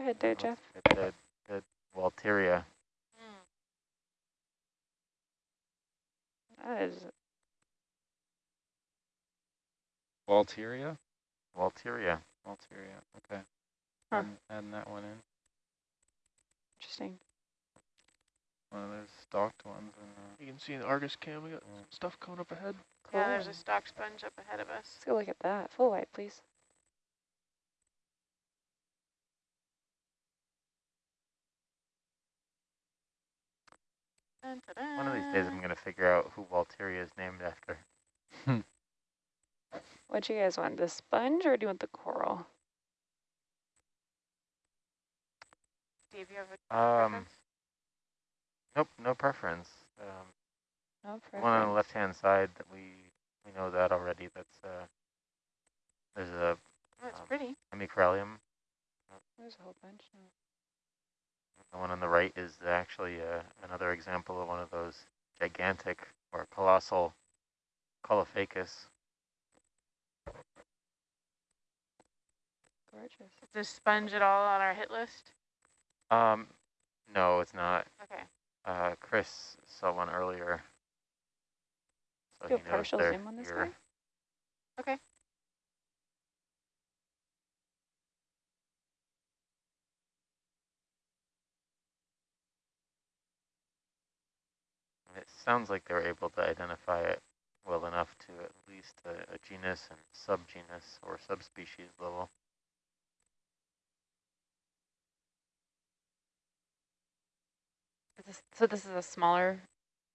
Go ahead there, Jeff. Good, good, good. Walteria. That is Walteria? Walteria. Walteria, okay. Huh. Add- Adding that one in. interesting. One of those stalked ones. And, uh, You can see in Argus cam, we got Yeah. stuff coming up ahead. Cool. Yeah, there's a stock sponge up ahead of us. Let's go look at that. Full white, please. Dun, One of these days I'm going to figure out who Walteria is named after. What do you guys want? The sponge or do you want the coral? Steve, you have a Um, preference? nope, no preference. Um, No the one on the left-hand side, that we we know that already. That's uh, there's a Oh, it's um, pretty. hemicorallium. There's a whole bunch. now. The one on the right is actually uh, another example of one of those gigantic or colossal Caulophacus. Gorgeous. Is this sponge at all on our hit list? Um, no, it's not. Okay. Uh, Chris saw one earlier. So Do a partial zoom on this here. guy? Okay. It sounds like they were able to identify it well enough to at least a, a genus and subgenus or subspecies level. This, so this is a smaller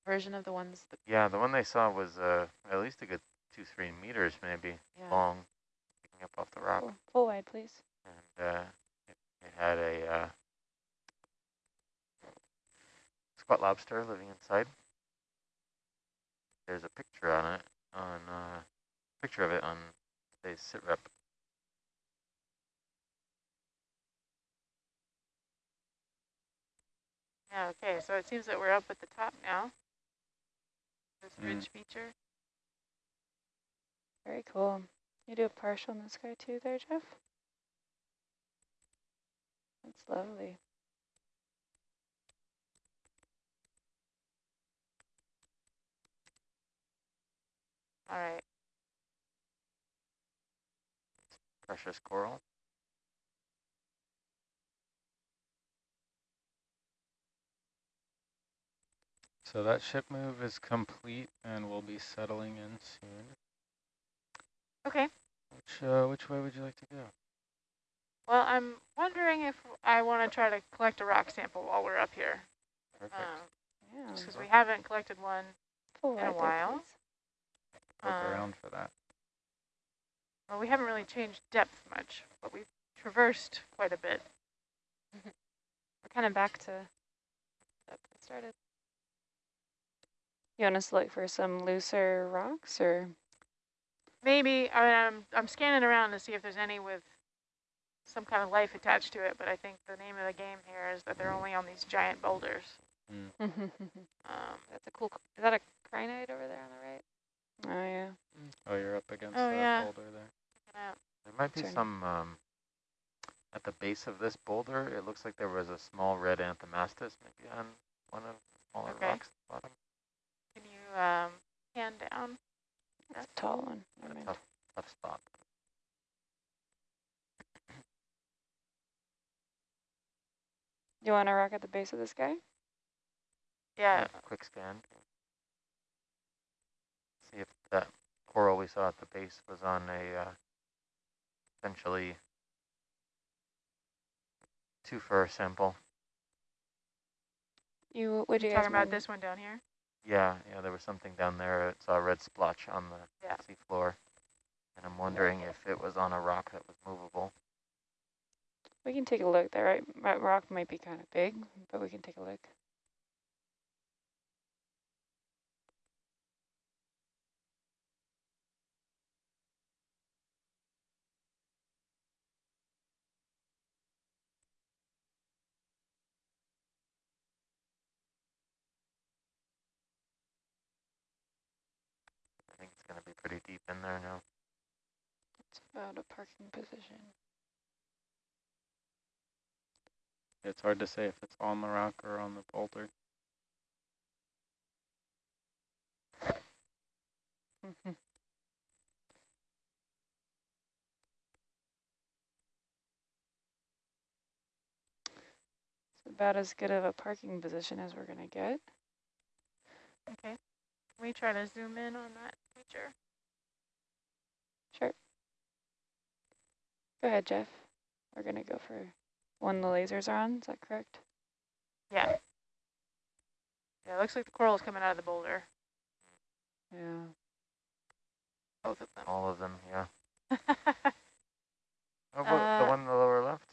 version of the ones that, Yeah, the one they saw was uh, at least a good two, three meters maybe yeah. long, picking up off the rock. Cool. Full wide, please. And uh, it, it had a uh, squat lobster living inside. There's a picture on it, on uh, picture of it on today's sit rep. Yeah, okay, so it seems that we're up at the top now. This Mm. ridge feature. Very cool. You do a partial on this guy too there, Jeff? That's lovely. All right. Precious coral. So that ship move is complete and we'll be settling in soon. Okay. Which, uh, which way would you like to go? Well, I'm wondering if I want to try to collect a rock sample while we're up here. Perfect. Yeah. Because we haven't collected one. Full in a wide there, while. Please. Look Um, around for that. Well, we haven't really changed depth much, but we've traversed quite a bit. We're kind of back to that we started. You want us to look for some looser rocks or? Maybe, I mean, I'm, I'm scanning around to see if there's any with some kind of life attached to it, but I think the name of the game here is that they're only on these giant boulders. oh Um, That's a cool, is that a crinoid over there on the right? Yeah. Oh, you're up against Oh, that yeah. boulder there. check it out. There might be Turn. some, um, at the base of this boulder, it looks like there was a small red anthomastus maybe on one of the smaller Okay. rocks at the bottom. Can you um, hand down? That's a tall one. A tough, tough spot. You want to rock at the base of this guy? Yeah. Quick scan. See if that coral we saw at the base was on a, uh, essentially two fur sample. You what do you Talking about this one down here? Yeah, yeah, there was something down there. It saw a red splotch on the Yeah. sea floor. And I'm wondering if it was on a rock that was movable. We can take a look. That right that rock might be kind of big, but we can take a look. Pretty deep in there now. It's about a parking position. It's hard to say if it's on the rock or on the boulder. Mm-hmm. It's about as good of a parking position as we're gonna get. Okay. Can we try to zoom in on that feature? Sure. Go ahead, Jeff. We're gonna go for one the lasers are on, is that correct? Yeah. Yeah, it looks like the coral is coming out of the boulder, Yeah. both of them. All of them, yeah. How about the Uh, one in the lower left?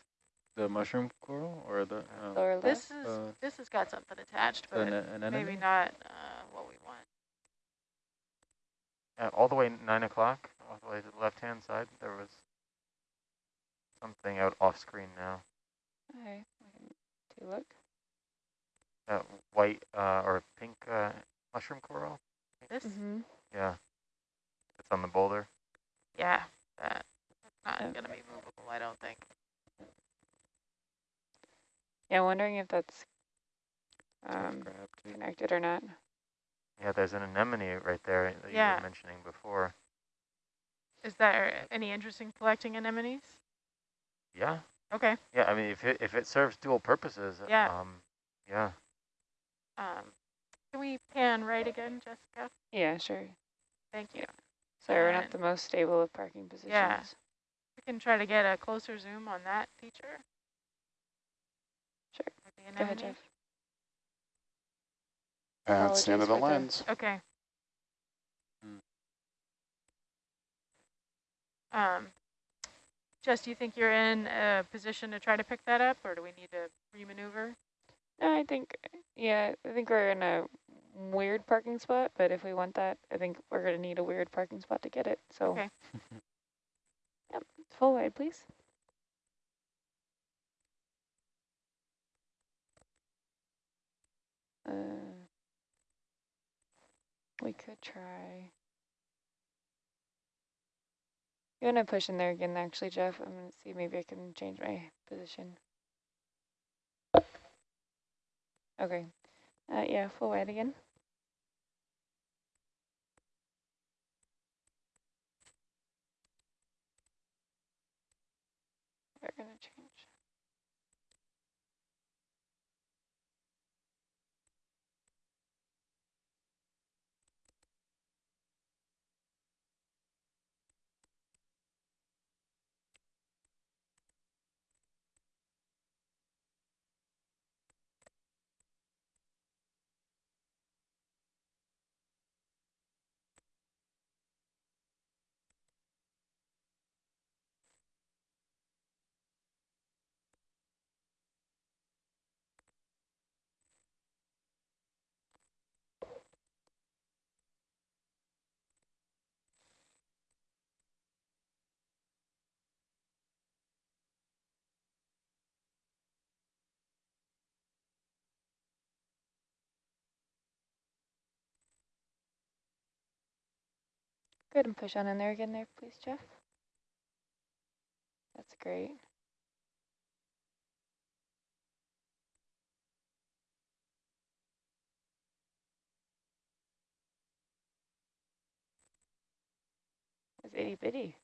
The mushroom coral or the uh, Lower left? This is, Uh, this has got something attached, an, but an maybe not uh, what we want. Uh, all the way nine o'clock, all the way to the left-hand side, there was something out off screen now. Okay, we can take a look. That white uh, or pink uh, mushroom coral. This, Mm-hmm. Yeah, it's on the boulder. yeah, that, that's not Okay. gonna be movable, I don't think. Yeah, wondering if that's um, connected or not. Yeah, there's an anemone right there that you were mentioning before. Is there any interest in collecting anemones? Yeah, Okay, yeah. I mean, if it if it serves dual purposes, Yeah. um, yeah. um, can we pan right again, Jessica? Yeah, sure. Thank you. Sorry, we're not the most stable of parking positions. Yeah. We can try to get a closer zoom on that feature. Sure. with the Go ahead. Jeff. That's the end of the Apologies for the- lens. Okay. Um, Jess, do you think you're in a position to try to pick that up, or do we need to remaneuver? No, I think, yeah, I think we're in a weird parking spot, but if we want that, I think we're gonna need a weird parking spot to get it, so. Okay. Yep, full wide, please. Uh, we could try. You wanna push in there again, actually, Jeff? I'm gonna see, maybe I can change my position. Okay, uh, yeah, full wide again. We're gonna change. Good, and push on in there again there, please, Jeff. That's great. It's itty bitty.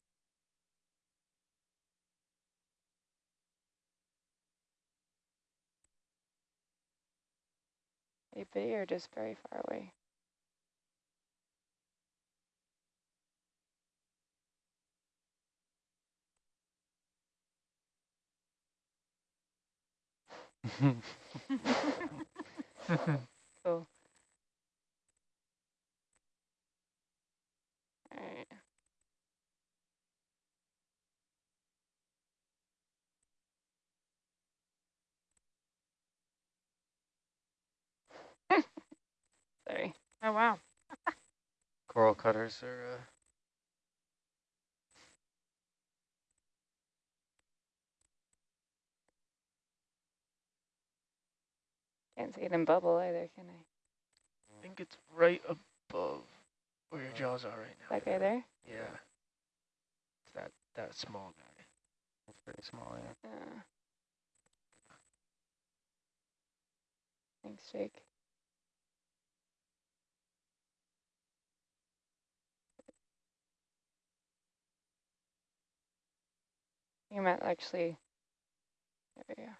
Itty bitty or just very far away? Cool. Alright. Sorry. Oh, wow. Coral cutters are uh, Can't see it in bubble either, can I? I think it's right above where your jaws are right now. That guy there? Yeah. It's that, that small guy. it's pretty small, yeah. Uh, Thanks, Jake. You might actually, there we go.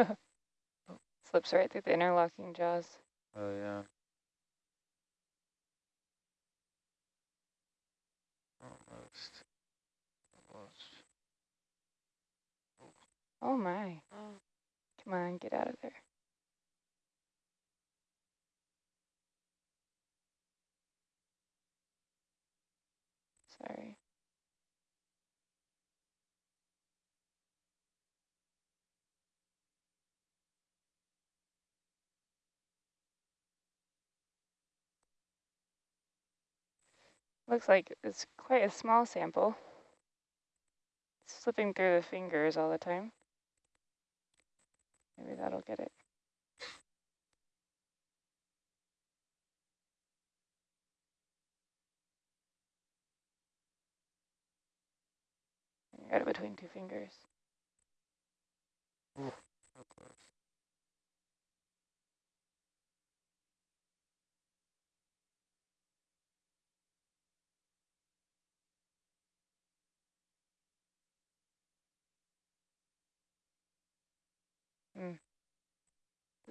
Slips right through the interlocking jaws. Oh, yeah. Almost. Almost. Oh my, Oh, come on, get out of there. Sorry. Looks like it's quite a small sample. It's slipping through the fingers all the time. Maybe that'll get it. Got it between two fingers. So close.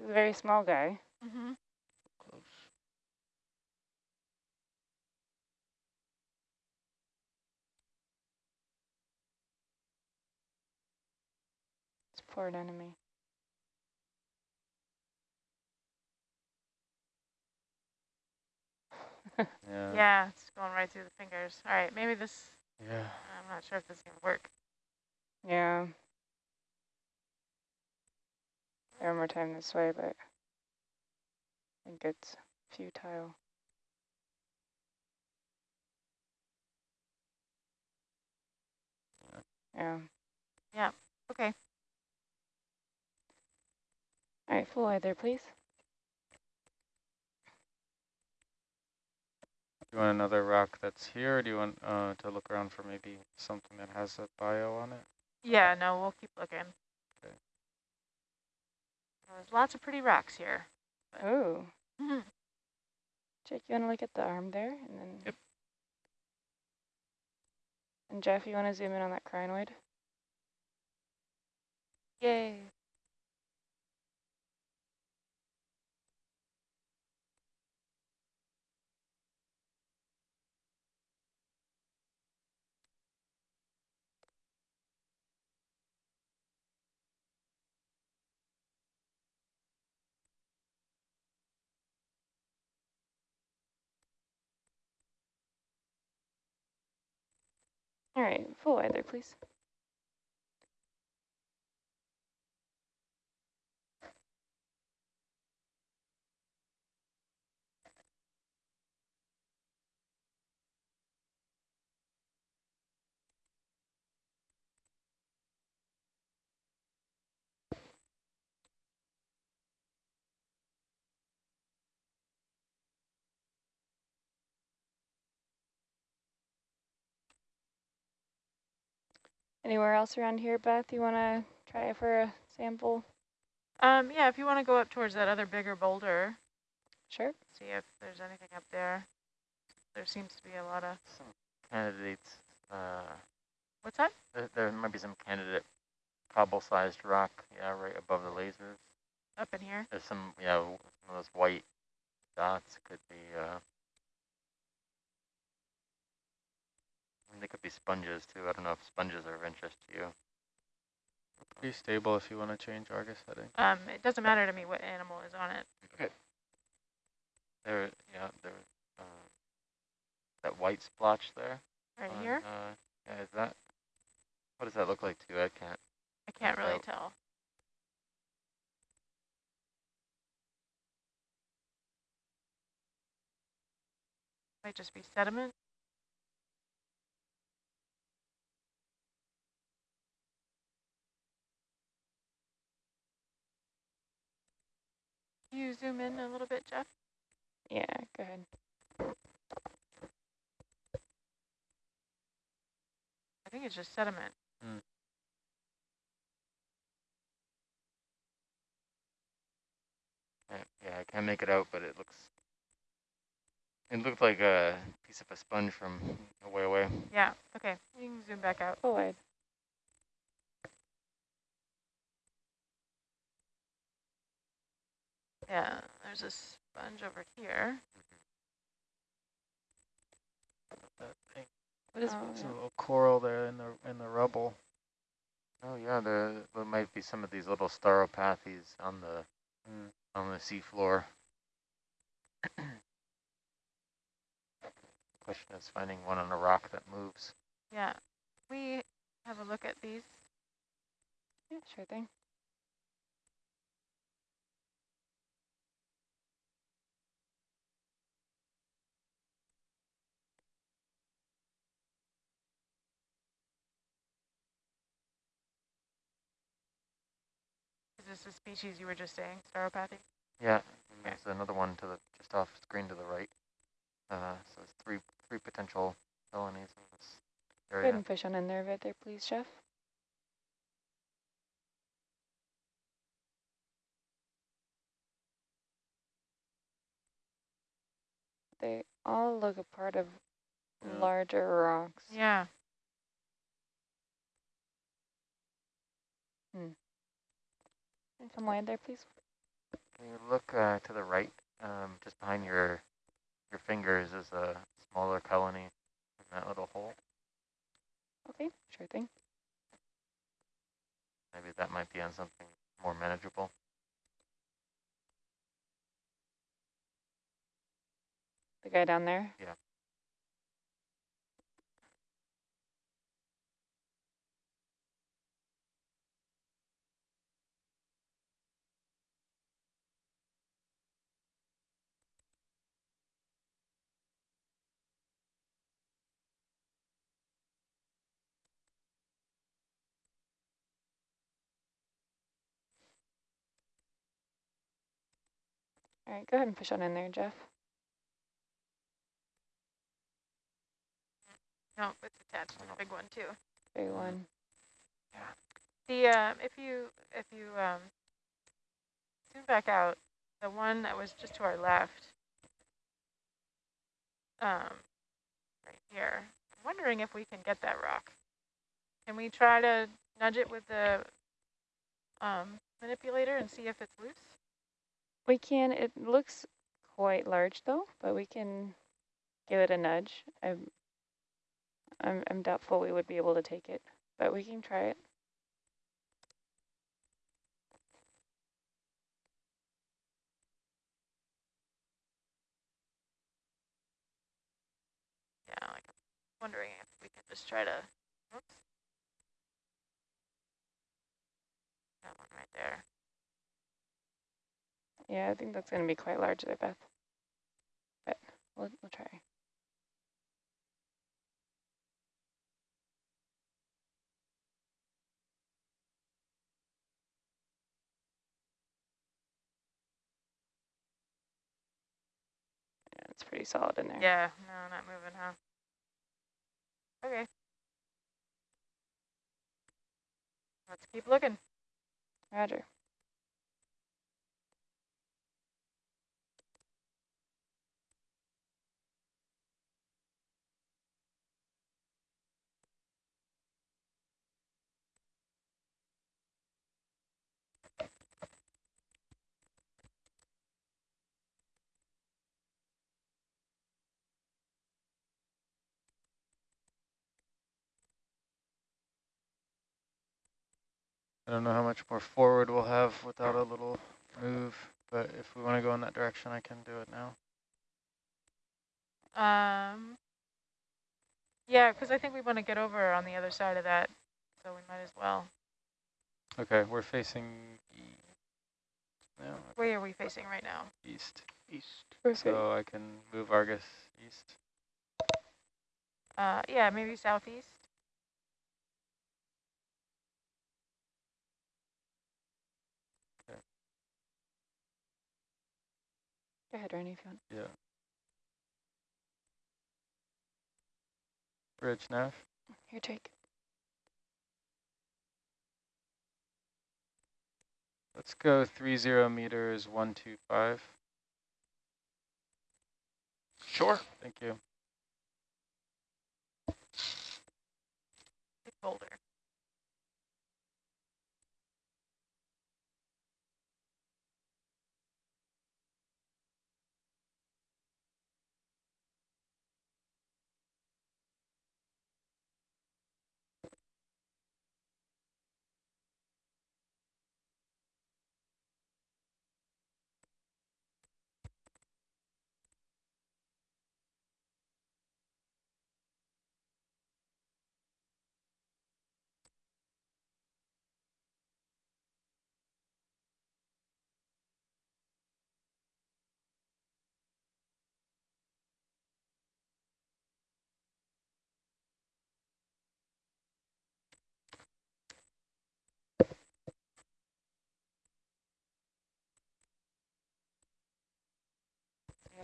Very small guy. Mm-hmm. Close. It's poor enemy. Yeah. Yeah, it's going right through the fingers. All right, maybe this, Yeah. I'm not sure if this is going to work. Yeah. Try One more time this way, but I think it's futile. Yeah. Yeah, okay. All right, full wide there, please. Do you want another rock that's here, or do you want uh, to look around for maybe something that has a bio on it? Yeah, no, we'll keep looking. Okay. There's lots of pretty rocks here. Oh. Jake, you want to look at the arm there, and then. Yep. And Jeff, you want to zoom in on that crinoid? yay. All right, full either, please. Anywhere else around here, Beth, you want to try for a sample? Um, yeah, if you want to go up towards that other bigger boulder, Sure. see if there's anything up there. There seems to be a lot of, Some candidates, uh, what's that? there, there might be some candidate cobble-sized rock, yeah, right above the lasers. Up in here? There's some, yeah, w- some of those white dots could be, uh, and they could be sponges too. I don't know if sponges are of interest to you. Pretty stable if you want to change Argus heading. Um, it doesn't matter to me what animal is on it. Okay. There, yeah, there, uh, that white splotch there. Right on, here? Uh, yeah, is that, what does that look like to you? I can't, I can't really out. tell. Might just be sediment. you zoom in a little bit, Jeff? Yeah, go ahead. I think it's just sediment. Mm. Yeah, I can't make it out, but it looks, it looked like a piece of a sponge from way away. Yeah, okay, you can zoom back out. Oh, Yeah, there's a sponge over here. That thing. What is, Oh, There's yeah. a little coral there in the in the rubble. Oh yeah, there there might be some of these little stauropathes on the Mm. on the seafloor. Question is finding one on a rock that moves. yeah, we have a look at these. Yeah, sure thing. Is this the species you were just saying, Stauropathes? Yeah, and Okay. there's another one to the just off screen to the right. Uh, so it's three three potential felonies in this Go ahead and push on in there a bit there, please, Jeff. They all look a part of Yeah. larger rocks. Yeah, And come wide there, please. Can you look uh, to the right, um, just behind your your fingers is a smaller colony in that little hole. Okay, sure thing. Maybe that might be on something more manageable. The guy down there. Yeah. All right, go ahead and push on in there, Jeff. no, it's attached to the big one too. Big one. Yeah. The, um, if you, if you, um, zoom back out, the one that was just to our left, um, right here, I'm wondering if we can get that rock. Can we try to nudge it with the, um, manipulator and see if it's loose? We can, it looks quite large though, but we can give it a nudge. I'm, I'm, I'm doubtful we would be able to take it, but we can try it. Yeah, like, I'm wondering if we can just try to, oops. That one right there. Yeah, I think that's going to be quite large there, Beth. But we'll, we'll try. Yeah, it's pretty solid in there. Yeah, no, not moving, huh? Okay. Let's keep looking. Roger. I don't know how much more forward we'll have without a little move, but if we want to go in that direction, I can do it now. Um, yeah, because I think we want to get over on the other side of that, so we might as well. Okay, we're facing e no, okay, Where are we facing right now? east. East. Perfect. So I can move Argus east. Uh, yeah, maybe southeast. Go ahead, Ernie, if you want. Yeah. Rich Nash. Your take. Let's go 30 meters 125. Sure. Thank you. Big boulder.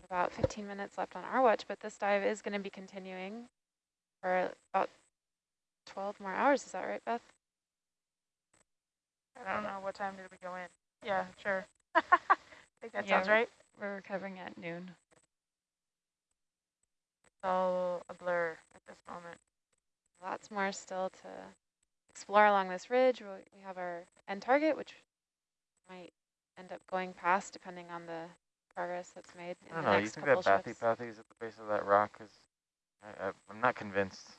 About 15 minutes left on our watch, but this dive is going to be continuing for about 12 more hours. Is that right, Beth? I don't know, what time did we go in? Yeah, sure. I think that Yeah. sounds right. We're recovering at noon. It's all a blur at this moment. Lots more still to explore along this ridge. We we have our end target, which might end up going past depending on the progress that's made in I don't the know, you think that bathy shifts. is at the base of that rock is, I, I, I'm not convinced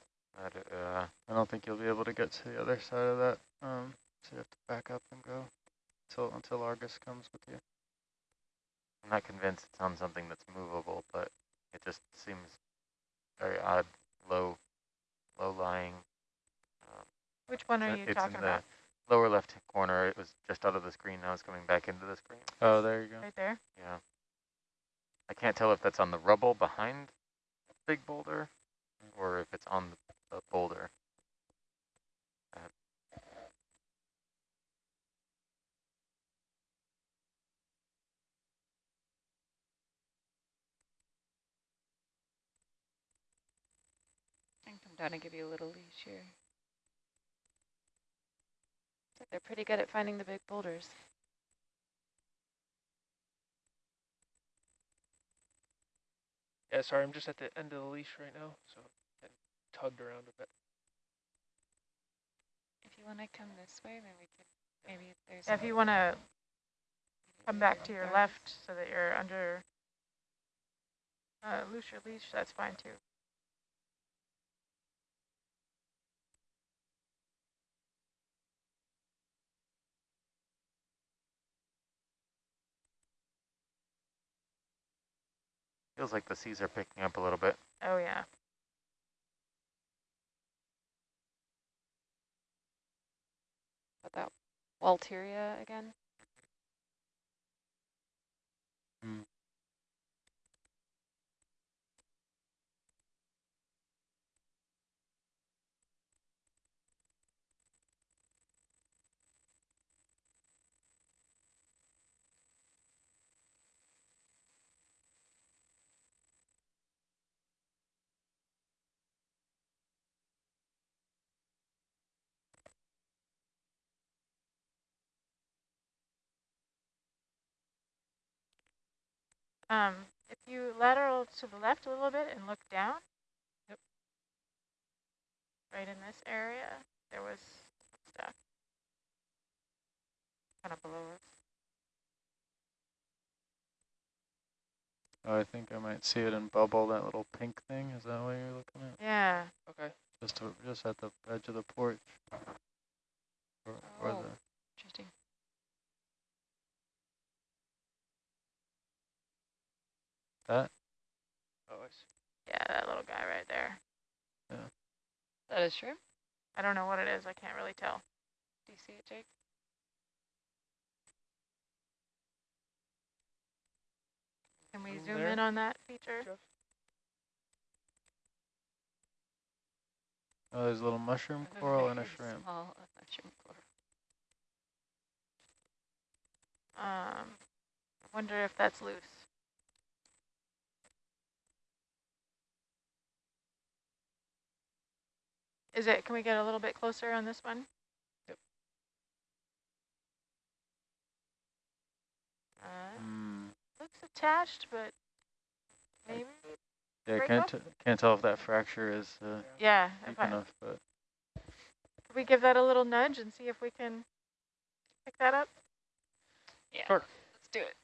that, it, uh, I don't think you'll be able to get to the other side of that. Um, so you have to back up and go until until Argus comes with you. I'm not convinced it's on something that's movable, but it just seems very odd, low, low lying. Um, Which one are you it's talking in the about? lower left corner. It was just out of the screen. Now it's coming back into the screen. Oh, there you go. Right there? Yeah. I can't tell if that's on the rubble behind the big boulder or if it's on the, the boulder. I can come down and give you a little leash here. They're pretty good at finding the big boulders. Yeah, sorry, I'm just at the end of the leash right now, so I tugged around a bit. If you want to come this way, then we can, maybe if there's. Yeah, if you want to come back to your left so that you're under uh, loose your leash, that's fine too. Feels like the seas are picking up a little bit. Oh yeah. But that Walteria again. Um, if you lateral to the left a little bit and look down. Yep. Right in this area, there was stuff. Kind of below us. Oh, I think I might see it in bubble, that little pink thing. Is that what you're looking at? Yeah. Okay. Just to, just at the edge of the porch. Or, or Oh. the, Interesting. That? Oh, I see. Yeah, that little guy right there. Yeah. That is true. I don't know what it is. I can't really tell. Do you see it, Jake? Can we zoom there, in on that feature? Jeff? Oh, there's a little mushroom coral and a shrimp. Small uh, mushroom coral. Um, I wonder if that's loose. Is it, can we get a little bit closer on this one? Yep. Uh, Hmm. looks attached, but maybe Yeah, Break can't, can't tell if that fracture is uh, Yeah, deep if I, enough, but could we give that a little nudge and see if we can pick that up? Yeah, Sure. let's do it.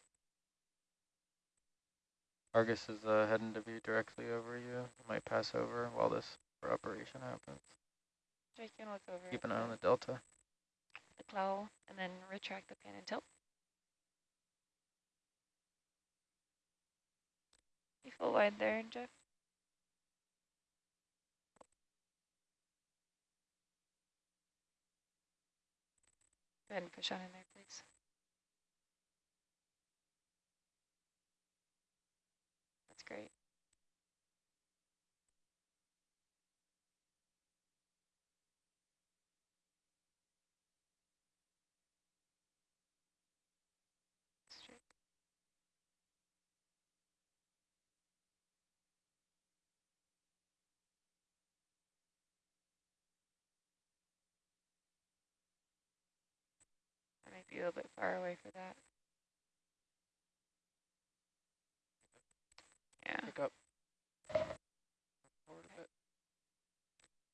Argus is uh, heading to be directly over you. You might pass over while this operation happens. Jake can look over Keep an eye on the delta. the claw and then retract the pin and tilt. You full wide there, Jeff. Go ahead and push on in there, please. That's great. Straight. I might be a little bit far away for that. Yeah, Pick up. Forward a bit.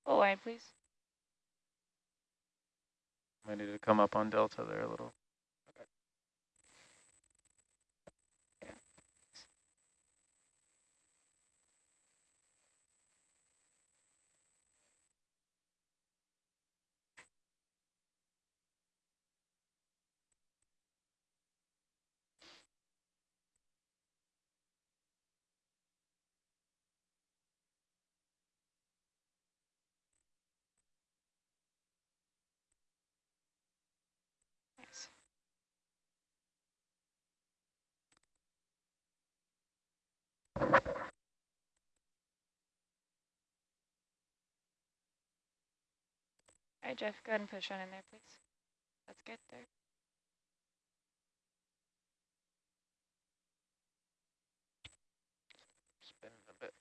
full wide, please. Might need to come up on delta there a little. Nice. All right, Jeff, go ahead and push on in there, please. That's good there. Spinning a bit.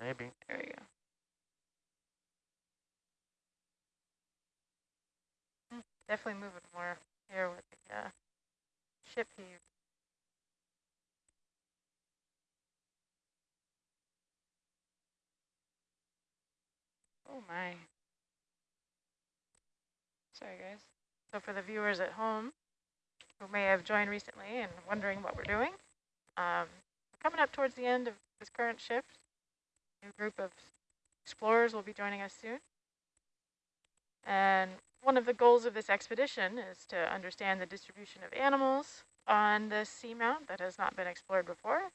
Maybe. There we go. Definitely moving more here with the uh, ship heave. Oh my. Sorry, guys. So for the viewers at home who may have joined recently and wondering what we're doing, um, we're coming up towards the end of this current shift. New group of explorers will be joining us soon. And one of the goals of this expedition is to understand the distribution of animals on this seamount that has not been explored before,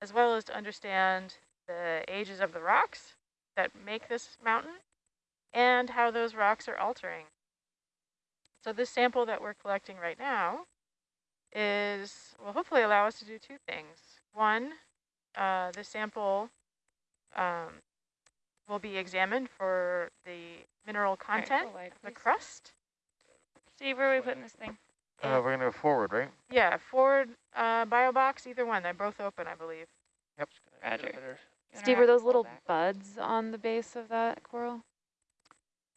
as well as to understand the ages of the rocks that make this mountain and how those rocks are altering. So this sample that we're collecting right now is, will hopefully allow us to do two things. One, uh, the sample um, will be examined for the mineral content full wide, the crust. Steve, where are we putting this thing? Uh, we're gonna go forward, right? Yeah, forward uh, bio box, either one. They're both open, I believe. Yep. Just gonna get a Roger. better- You wanna Steve, rock are those little back? buds on the base of that coral?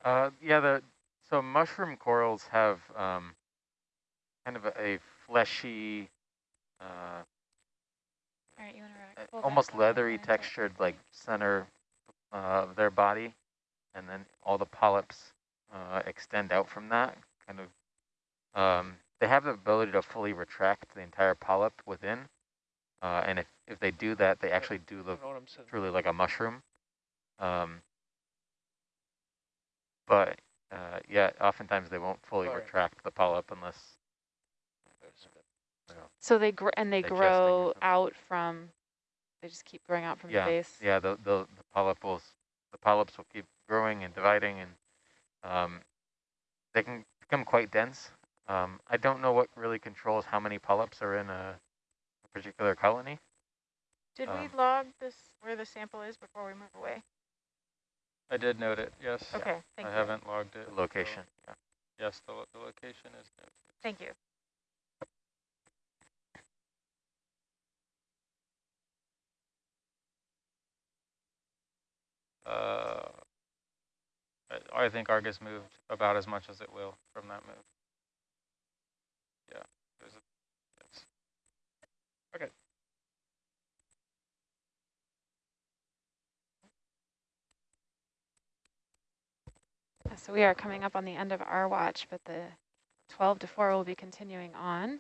Uh, yeah, the so mushroom corals have um, kind of a, a fleshy, uh, All right, you want to uh, rock? pull back almost leathery pin and tilt. textured like center uh, of their body, and then all the polyps uh, extend out from that. Kind of, um, they have the ability to fully retract the entire polyp within, uh, and if if they do that, they actually do look don't know what I'm saying. truly like a mushroom. Um, but uh, yeah, oftentimes they won't fully Alright. retract the polyp unless There's a bit. you know, So they gr and they grow out from, they just keep growing out from yeah, the base? yeah, the, the the polyp will the polyps will keep growing and dividing, and um, they can become quite dense. Um, I don't know what really controls how many polyps are in a, a particular colony. Did we Um, log this where the sample is before we move away? I did note it, yes. Okay, thank I you. haven't logged it. The so location. Yeah. Yes, the, lo- the location is noted. Thank you. Uh, I, think Argus moved about as much as it will from that move. Yeah. Yes. Yeah, So we are coming up on the end of our watch, but the 12 to 4 will be continuing on.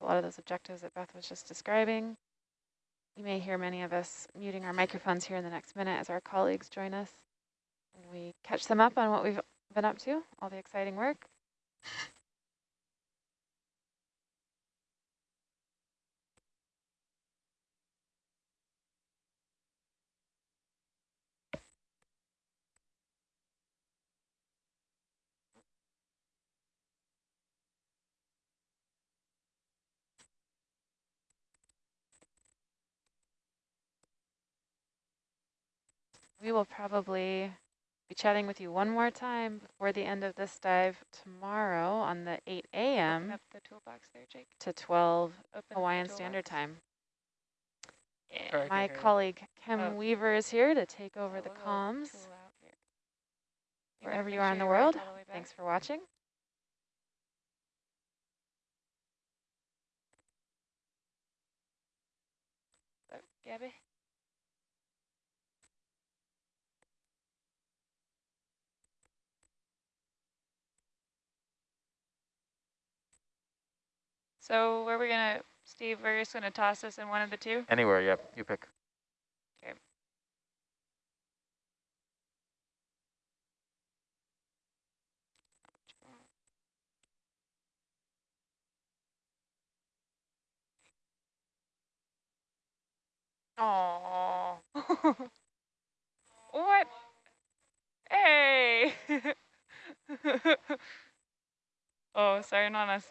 A lot of those objectives that Beth was just describing. You may hear many of us muting our microphones here in the next minute as our colleagues join us. We catch them up on what we've been up to, all the exciting work. We will probably be chatting with you one more time before the end of this dive tomorrow on the 8 a.m. the toolbox there, Jake. to 12 Open up Hawaiian Standard. Time. Yeah. My can't hear you. colleague Kim Oh. Weaver is here to take over the comms tool out here. You wherever you are in the world. the. Thanks for watching. Oh, Gabby? So where are we gonna, Steve, we're just gonna toss this in one of the two? Anywhere, yep, you pick. Oh. what? Hey. oh, sorry, not us.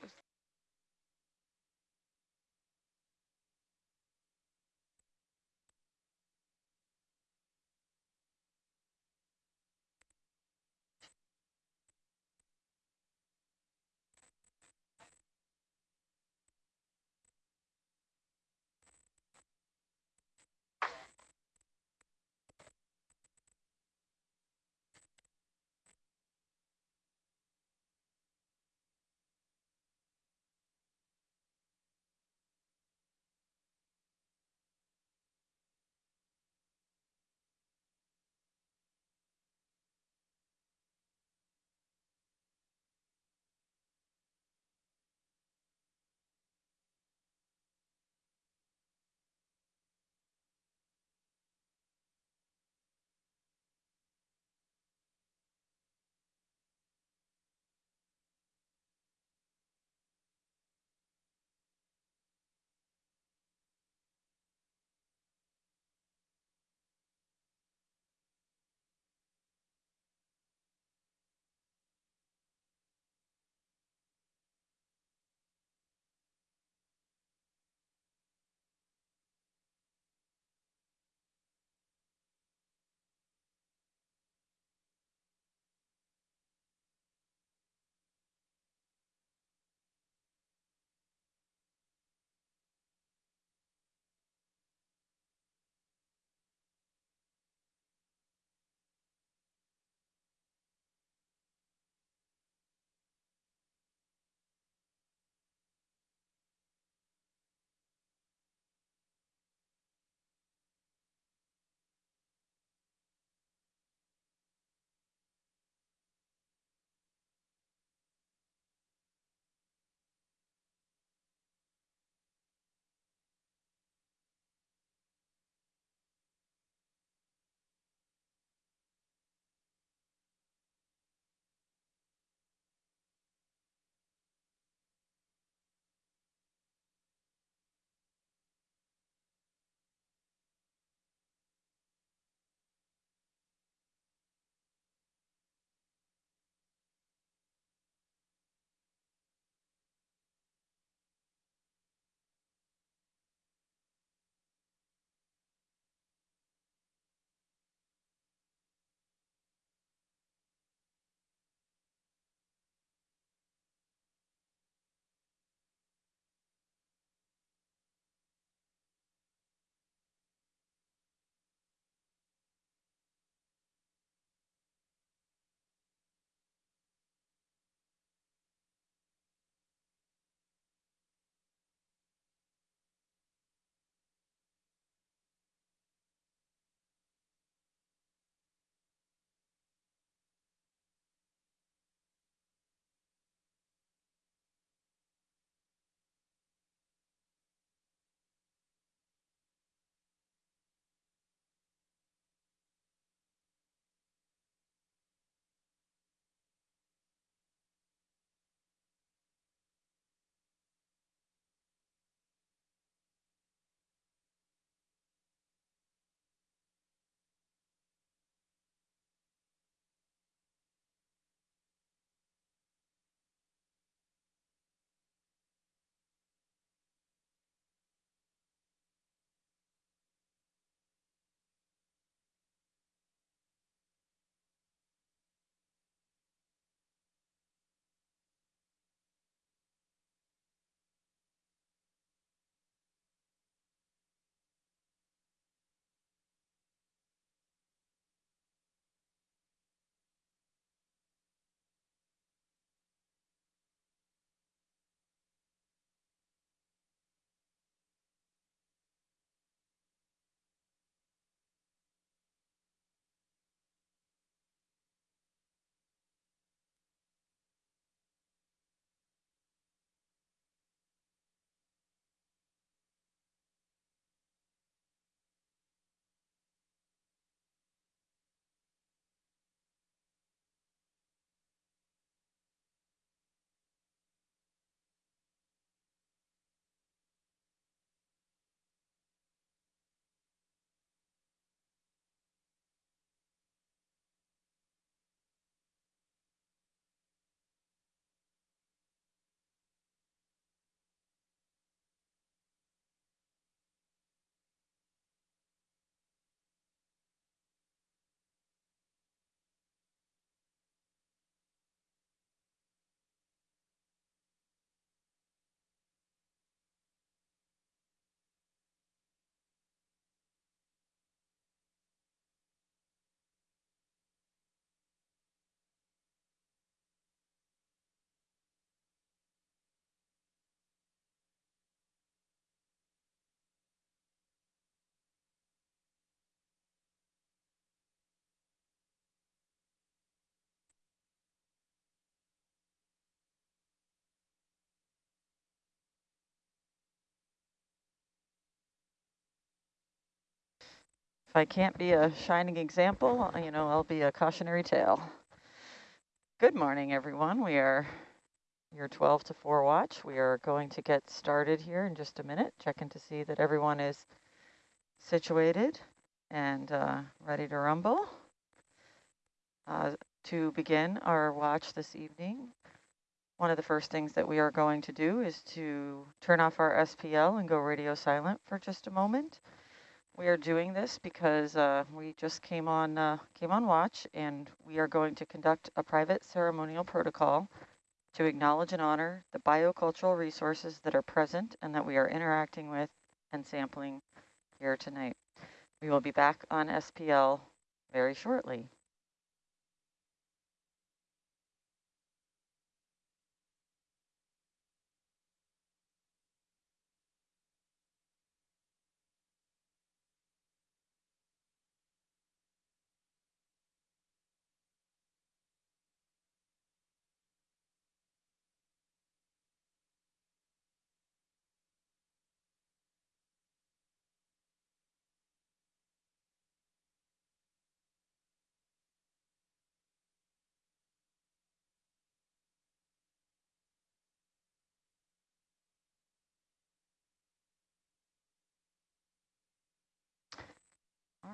If I can't be a shining example, you know, I'll be a cautionary tale. Good morning, everyone. We are your 12 to 4 watch. We are going to get started here in just a minute, checking to see that everyone is situated and uh, ready to rumble. Uh, to begin our watch this evening, one of the first things that we are going to do is to turn off our SPL and go radio silent for just a moment. We are doing this because uh, we just came on uh, came on watch and we are going to conduct a private ceremonial protocol to acknowledge and honor the biocultural resources that are present and that we are interacting with and sampling here tonight. We will be back on SPL very shortly.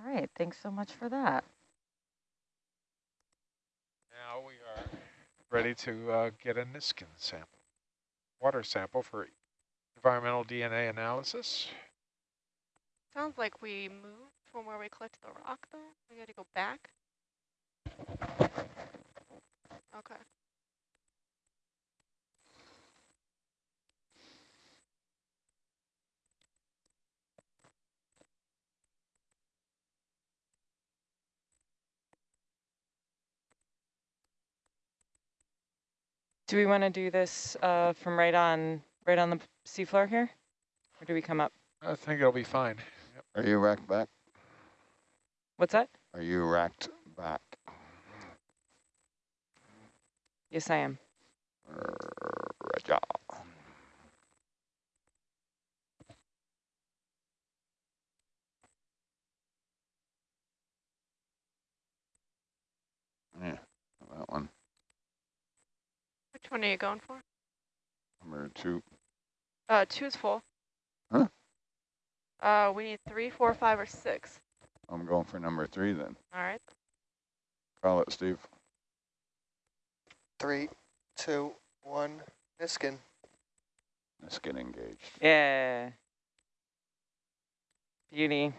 All right, thanks so much for that. Now we are ready to uh, get a Niskin sample, water sample for environmental DNA analysis. Sounds like we moved from where we collected the rock, though. We got to go back. Okay. Do we want to do this uh, from right on right on the seafloor here? Or do we come up? I think it'll be fine. Yep. Are you racked back? What's that? Are you racked back? Yes, I am. Roger. Yeah, that one. Which one are you going for? Number two. Uh, two is full. Huh? Uh, we need three, four, five, or six. I'm going for number three then. All right. Call it, Steve. Three, two, one, Niskin. Let's get engaged. Yeah. Beauty.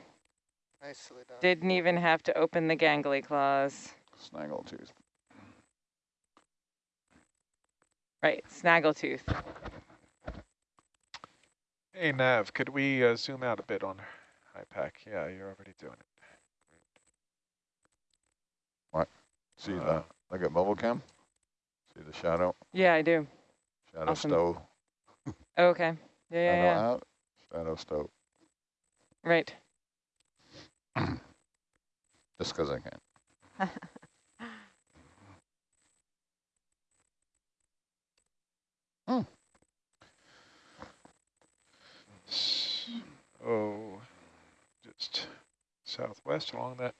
Nicely done. Didn't even have to open the gangly claws. Snaggletooth. Right, snaggletooth. Hey, Nav, could we uh, zoom out a bit on IPAC? Yeah, you're already doing it. What? See Uh, the, look at bubble cam? See the shadow? Yeah, I do. Shadow Awesome. stove. Okay. Yeah, yeah, Shadow yeah. out, shadow stove. Right. Just because I can. Oh, just southwest along that,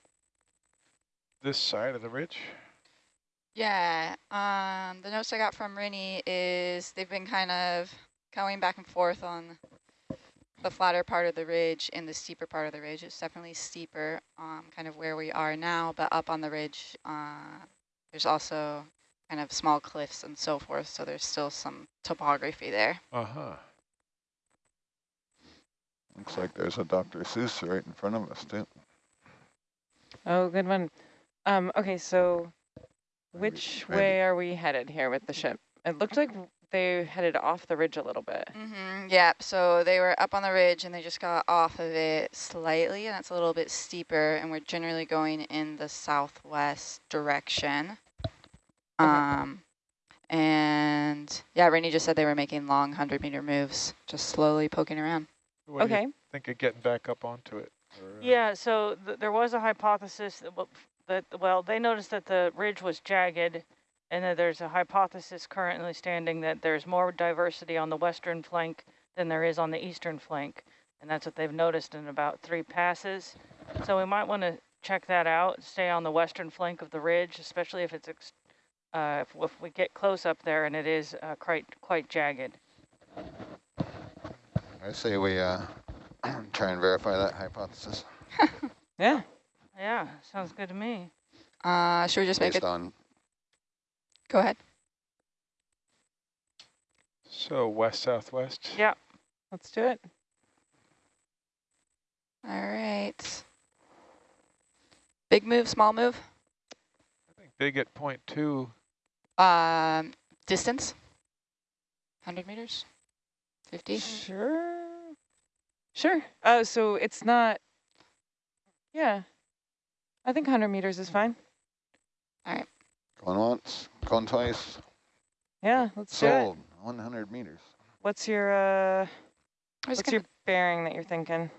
this side of the ridge. Yeah, um, the notes I got from Rini is they've been kind of going back and forth on the flatter part of the ridge and the steeper part of the ridge. It's definitely steeper, um, kind of where we are now, but up on the ridge, uh, there's also kind of small cliffs and so forth, so there's still some topography there. Uh-huh. Looks like there's a Dr. Seuss right in front of us too. Oh, good one. Um, okay, so which maybe- way are we headed here with the ship? It looked like they headed off the ridge a little bit. Mm-hmm. Yeah, so they were up on the ridge and they just got off of it slightly, and it's a little bit steeper, and we're generally going in the southwest direction. Um, and yeah, Rainey just said they were making long 100 meter moves, just slowly poking around. What do you Okay. think of getting back up onto it? or, uh, Yeah, so th there was a hypothesis that, that, well, they noticed that the ridge was jagged and that there's a hypothesis currently standing that there's more diversity on the western flank than there is on the eastern flank. and that's what they've noticed in about three passes. So we might want to check that out, stay on the western flank of the ridge, especially if it's, ex uh, if, if we get close up there and it is uh, quite, quite jagged. I say we uh, try and verify that hypothesis Yeah. Yeah, sounds good to me. Uh, should we just make it? on Go ahead. So west southwest. Yeah. Let's do it. All right. Big move, small move. I think big at point two. Um, distance. 100 meters. 50. Sure. Sure. Oh, so it's not. Yeah. I think 100 meters is fine. All right. going once, going twice, Yeah, let's do it. sold 100 meters. What's your uh? What's gonna your bearing that you're thinking?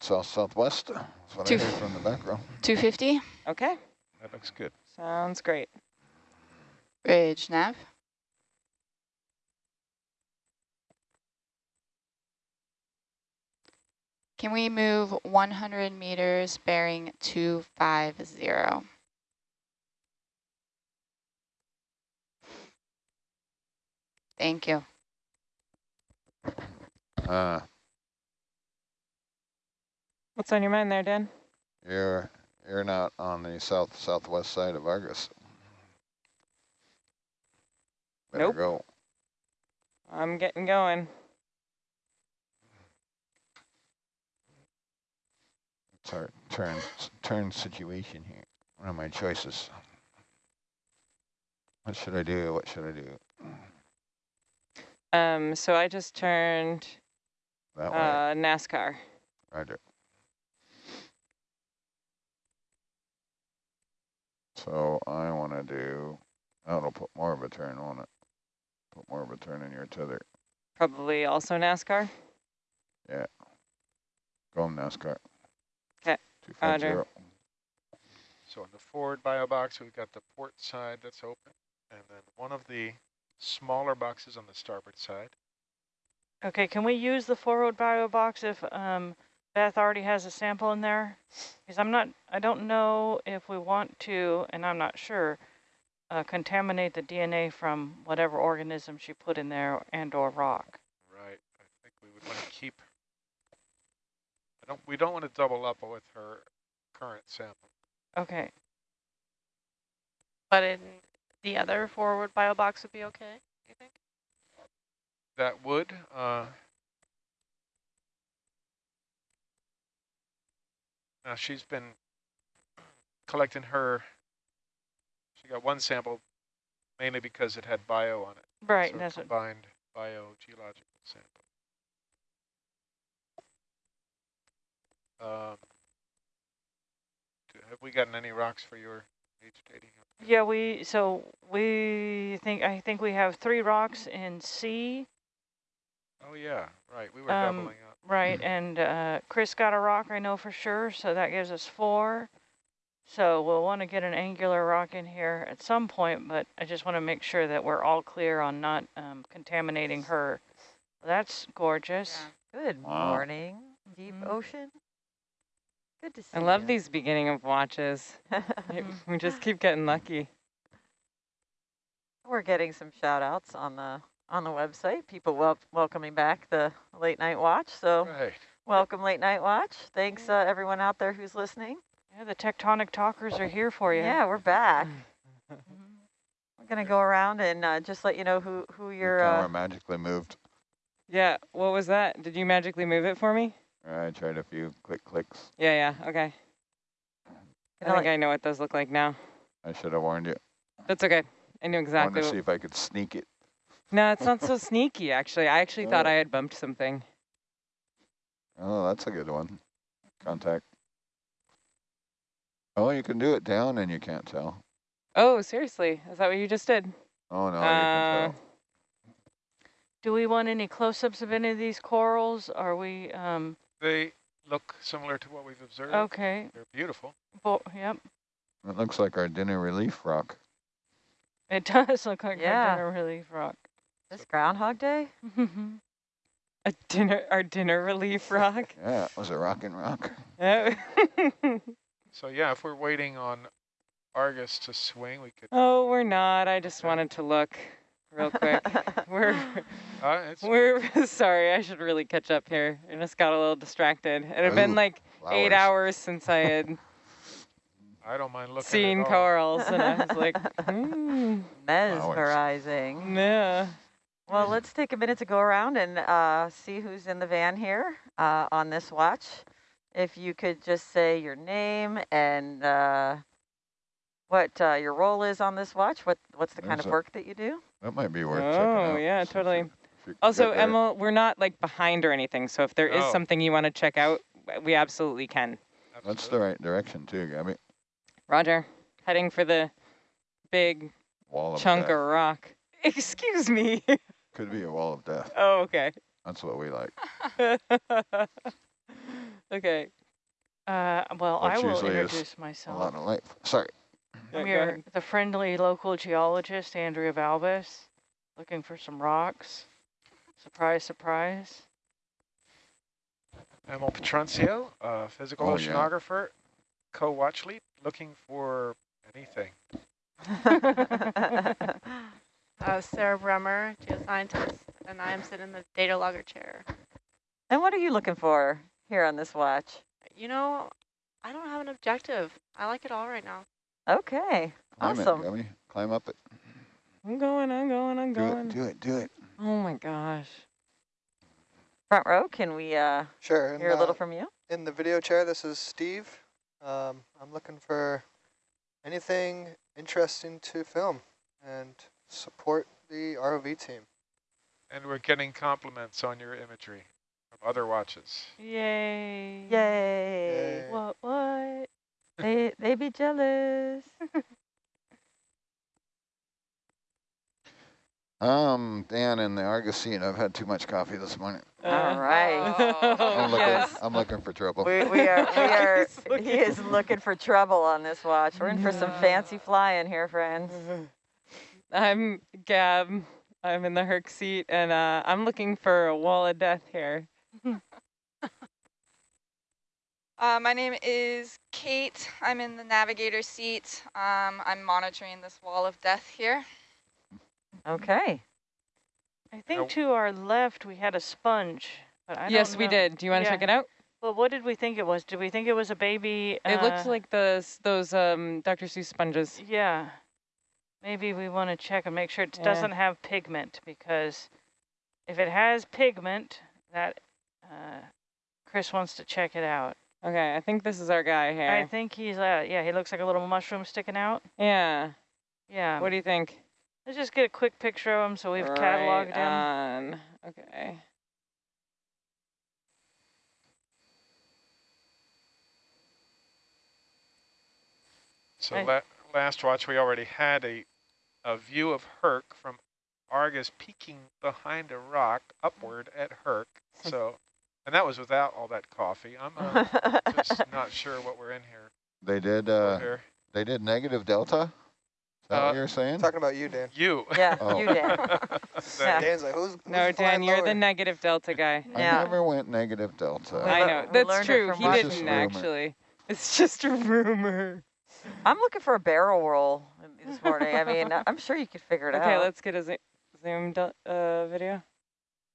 South southwest. That's what Two. I heard from the back row. 250. Okay. That looks good. Sounds great. Bridge nav. Can we move 100 meters bearing 250? Thank you. Uh, What's on your mind there, Dan? you're you're not on the south southwest side of Argus. Better Nope. go. I'm getting going. It's our turn turn situation here. What are my choices? What should I do? What should I do? Um, so I just turned That way. uh, NASCAR. Roger. So I want to do, it'll put more of a turn on it. Put more of a turn in your tether. Probably also NASCAR. Yeah. Go on NASCAR. 'Kay, roger. 250. So in the forward bio box, we've got the port side that's open, and then one of the smaller boxes on the starboard side. Okay, can we use the forward bio box if um, Beth already has a sample in there? Because I'm not, I don't know if we want to, and I'm not sure, uh, contaminate the DNA from whatever organism she put in there and or rock. Right. I think we would want to keep. I don't. We don't want to double up with her current sample. Okay, But in the other forward bio box would be okay, you think? That would. Uh, now she's been collecting her. Got one sample, mainly because it had bio on it. right, so that's what, combined biogeological sample. Um, have we gotten any rocks for your age dating? yeah, we, so we think, I think we have three rocks in C, Oh yeah, right. We were Um, doubling up. right, and uh, Chris got a rock, I know for sure, so that gives us four. So we'll want to get an angular rock in here at some point, but I just want to make sure that we're all clear on not um, contaminating her. That's gorgeous. Good Wow. morning, deep Mhm. ocean. Good to see I love you. these beginning of watches. we just keep getting lucky. We're getting some shout outs on the on the website. People wel welcoming back the late night watch. So Right. welcome late night watch. Thanks uh, everyone out there who's listening. Yeah, the tectonic talkers are here for you. Yeah, we're back. We're gonna go around and uh, just let you know who who Your your camera uh, magically moved. Yeah, what was that? Did you magically move it for me? I tried a few click clicks. Yeah, yeah, okay. I think I know what those look like now. I should have warned you. That's okay. I knew I exactly. wanted to see if I could sneak it. No, it's not so sneaky, actually. I actually thought Oh. I had bumped something. Oh, that's a good one. Contact. Oh, you can do it down and you can't tell. Oh, seriously? Is that what you just did? Oh, no, you Uh, can tell. Do we want any close-ups of any of these corals? Are we, um, They look similar to what we've observed. okay, They're beautiful. bo yep. It looks like our dinner relief rock. It does look like Yeah. a dinner relief rock. this Groundhog Day. A dinner, our dinner relief rock. Yeah, it was a rockin' rock. Oh. So yeah, if we're waiting on Argus to swing, we could. oh, we're not. I just wanted to look real quick. we're Uh, it's we're sorry. I should really catch up here. I just got a little distracted. It had been Ooh, like eight hours since I had I don't mind looking. seen at all. corals, and I was like, hmm, Mesmerizing. yeah. Well, let's take a minute to go around and uh, see who's in the van here uh, on this watch. If you could just say your name and uh, what uh, your role is on this watch, what what's the kind There's of a- work that you do? That might be worth checking Oh yeah, totally. you- if you can Also, get there. Emma, we're not like behind or anything. So if there is Oh. something you want to check out, we absolutely can. That's the right direction too, Gabby. Roger. Heading for the big Wall of chunk death. of rock. Excuse me. Could be a wall of death. oh, okay. That's what we like. okay. Uh, well, I will usually is introduce A myself. lot of light. Sorry. Yeah, I'm go your, the friendly local geologist, Andrea Valbus, looking for some rocks. Surprise, surprise. Emil Petroncio, uh, physical Oh, yeah. oceanographer, co-watch lead, looking for anything. Uh, Sarah Bremer, geoscientist, and I am sitting in the data logger chair. and what are you looking for here on this watch? You know, I don't have an objective. I like it all right now. Okay, Climb awesome. it, Gabby. Climb up it. I'm going, I'm going, I'm Do going. it, do it, do it. Oh my gosh. Front row, can we uh, Sure. hear a little uh, from you? In the video chair, this is Steve. Um, I'm looking for anything interesting to film and support the ROV team. And we're getting compliments on your imagery from other watches. Yay. Yay. Yay. What, what? They, they be jealous. Um, Dan in the Argus seat. I've had too much coffee this morning. All right. I'm looking, yes. I'm looking for trouble. We, we are, we are, he is looking for trouble on this watch. We're in for some fancy flying here, friends. I'm Gab. I'm in the Herc seat, and uh, I'm looking for a wall of death here. Uh, my name is Kate. I'm in the navigator seat. Um, I'm monitoring this wall of death here. Okay. I think to our left we had a sponge. But I yes, don't we did. Do you want to Yeah. check it out? Well, what did we think it was? Did we think it was a baby? It looks uh, like those those um, Dr. Seuss sponges. Yeah. Maybe we want to check and make sure it Yeah. doesn't have pigment because if it has pigment, that uh, Chris wants to check it out. Okay, I think this is our guy here. I think he's, uh, yeah, he looks like a little mushroom sticking out. yeah. Yeah. What do you think? Let's just get a quick picture of him so we've right cataloged him. on. Okay. So I- la last watch, we already had a, a view of Herc from Argus peeking behind a rock upward at Herc. So, and that was without all that coffee. I'm uh, just not sure what we're in here. They did, uh, here. they did negative delta? Is that Uh, what you're saying? Talking about you, Dan. You. Yeah, Oh. you did. Yeah. Dan's like, who's, who's No, Dan, flying you're lower? the negative delta guy. I never went negative delta. I know. That's true. He watching. It's just didn't rumor. actually. It's just a rumor. I'm looking for a barrel roll this morning. I mean, I'm sure you could figure it Okay, out. Okay, let's get a zo- zoom uh, video.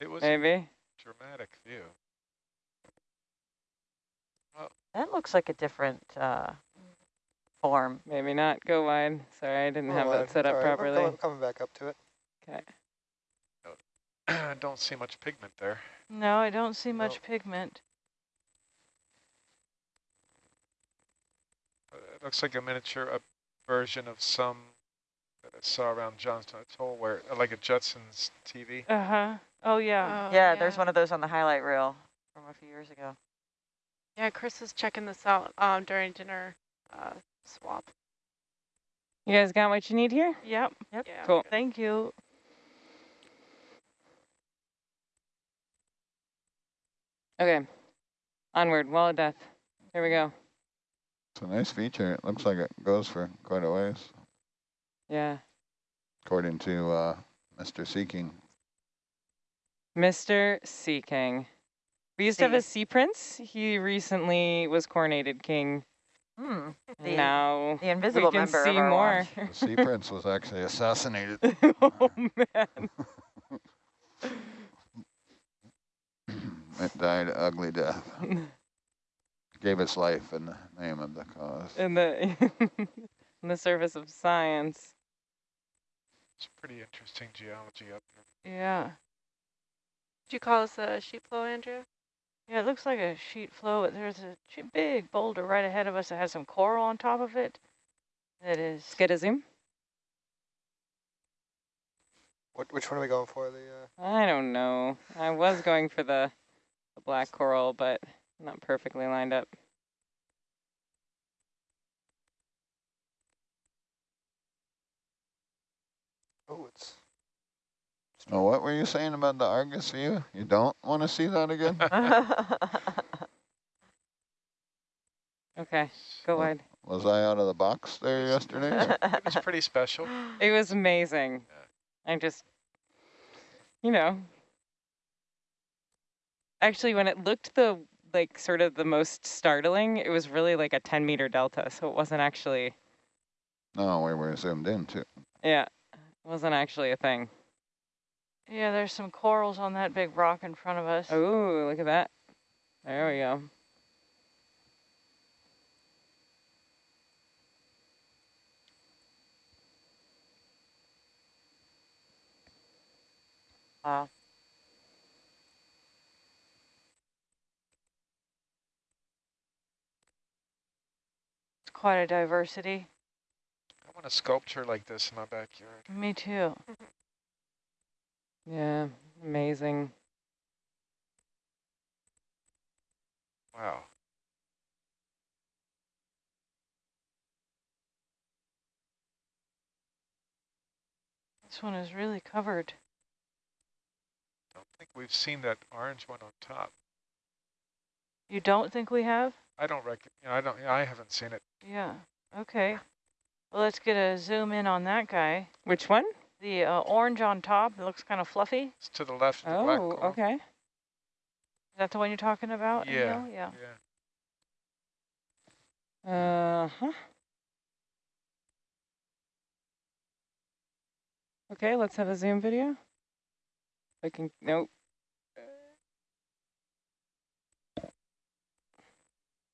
It was a Maybe. dramatic view. That looks like a different uh, form. Maybe not. Go wide. Sorry, I didn't Oh, have uh, that set up sorry, we're properly. Coming, coming back up to it. Okay. I Don't see much pigment there. No, I don't see much Nope. pigment. Uh, It looks like a miniature uh, version of some that I saw around Johnston Atoll, where uh, like a Jetsons TV. Uh-huh. Oh, yeah. Oh, yeah, there's one of those on the highlight reel from a few years ago. Yeah, Chris was checking this out um, during dinner uh, swap. You guys got what you need here? Yep. Yep. Yeah. Cool. Thank you. Okay. Onward. Wall of death. Here we go. It's a nice feature. It looks like it goes for quite a ways, Yeah. according to uh, Mr. Seeking. Mr. Sea King. We used to have a sea prince. He recently was coronated king. Hmm. The- now the invisible we can member of see our more. The sea prince was actually assassinated. oh man. It died an ugly death. Gave its life in the name of the cause. in the in the service of science. It's pretty interesting geology up here. Yeah. Did you call this a sheet flow, Andrea? Yeah, it looks like a sheet flow, but there's a big boulder right ahead of us that has some coral on top of it. That is. Get a zoom. What, which one are we going for? The uh, I don't know. I was going for the, the black coral, but not perfectly lined up. oh, it's Oh, what were you saying about the Argus view? You don't want to see that again? Okay, go ahead. Was I out of the box there yesterday? It was pretty special. It was amazing. I'm just, you know, actually when it looked the, like sort of the most startling, it was really like a 10 meter delta. So it wasn't actually, no, we were zoomed in too. yeah, it wasn't actually a thing. Yeah, there's some corals on that big rock in front of us. Oh, look at that. There we go. Wow. It's quite a diversity. I want a sculpture like this in my backyard. Me too. Mm-hmm. Yeah, amazing. Wow. This one is really covered. I don't think we've seen that orange one on top. You don't think we have? I don't reckon. You know, I don't. I haven't seen it. Yeah. Okay. Well, let's get a zoom in on that guy. Which one? The uh, orange on top. It looks kind of fluffy. It's to the left. of The black Oh, coral. okay. Is that the one you're talking about? Yeah. Emil? Yeah. Yeah. Uh-huh. Okay, let's have a zoom video. I can, nope.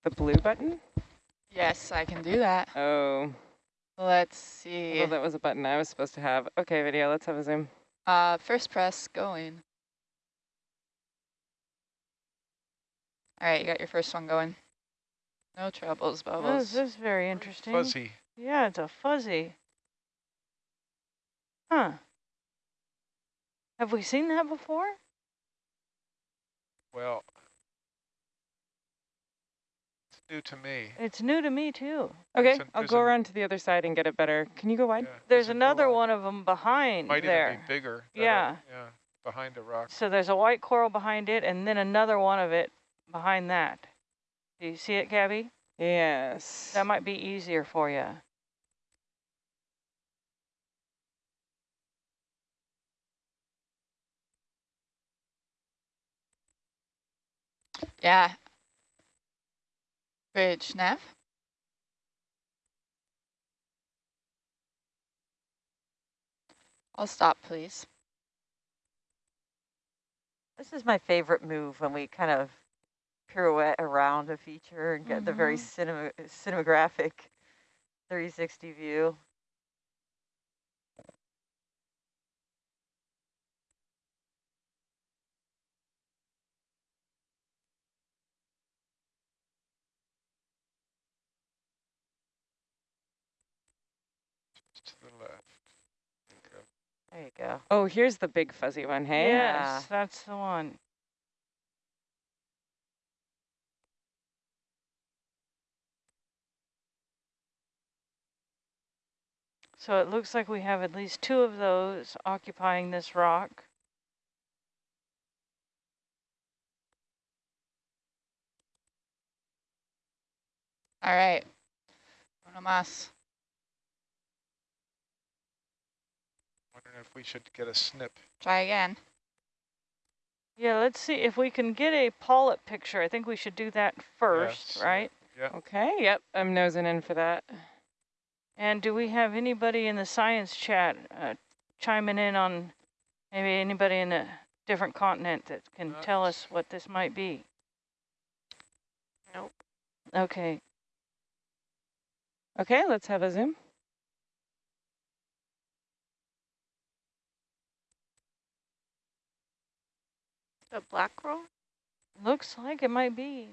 The blue button? Yes, I can do that. Oh, Let's see. well, that was a button I was supposed to have. Okay, video, let's have a zoom. Uh, first press going. All right, you got your first one going. No troubles, Oh, Bubbles. this is very interesting. Fuzzy. Yeah, it's a fuzzy. Huh. Have we seen that before? Well, it's new to me. It's new to me too. Okay, There's a- I'll go a- around to the other side and get it better. Can you go wide? Yeah, There's a another coral. one of them behind Might there. even be bigger. Yeah. are- Yeah. Behind a rock. So there's a white coral behind it and then another one of it behind that. Do you see it, Gabby? Yes. That might be easier for you. Yeah. Bridge, Nav. I'll stop, please. This is my favorite move when we kind of pirouette around a feature and get the very mm-hmm. cinema cinematographic 360 view. To the left. There you go. There you go. Oh, here's the big fuzzy one, hey? Yes, that's the one. So it looks like we have at least two of those occupying this rock. All right. Uno más. Wondering if we should get a snip. Try again. Yeah, let's see if we can get a polyp picture. I think we should do that first, Yes. right? Yeah. Okay, yep, I'm nosing in for that. And do we have anybody in the science chat uh, chiming in on maybe anybody in a different continent that can tell us what this might be? Nope. Okay. Okay, let's have a zoom. The black coral? Looks like it might be.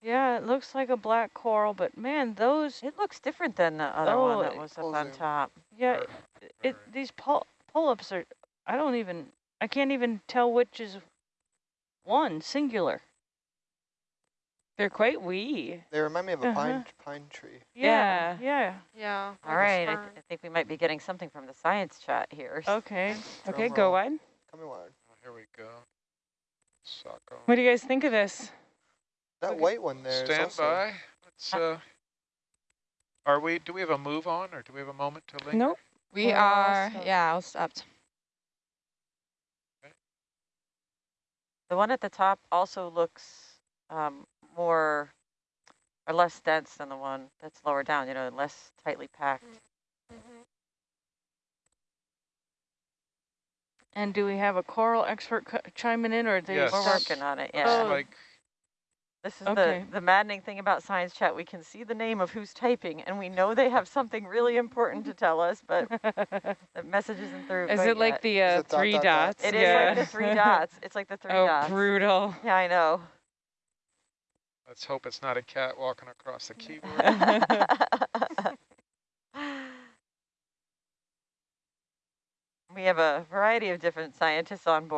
Yeah, it looks like a black coral, but man, those, It looks different than the other Oh, one that was up on top. yeah, Or- it, or- these pull, pull-ups are, I don't even, I can't even tell which is one, singular. They're quite wee. They remind me of a pine Uh-huh. pine tree. Yeah, yeah. Yeah. All right, I, th I think we might be getting something from the science chat here. Okay. Okay, Drum go roll. wide. Coming wide. Here we go. Socko. What do you guys think of this? That Okay. white one there. Stand also by. Let's. Uh, are we? Do we have a move on, or do we have a moment to linger? Nope. We We're all are, stopped. yeah, all stopped. The one at the top also looks um, more or less dense than the one that's lower down, you know, less tightly packed. And do we have a coral expert chiming in, or are they Yes. We're working on it, Looks yeah. Oh. like This is Okay. the, the maddening thing about science chat. We can see the name of who's typing, and we know they have something really important to tell us, but the message isn't through Is it like yet. the uh, it three dot, dots? dots? It is yeah. like the three dots. It's like the three oh, dots. Oh, brutal. Yeah, I know. Let's hope it's not a cat walking across the keyboard. we have a variety of different scientists on board.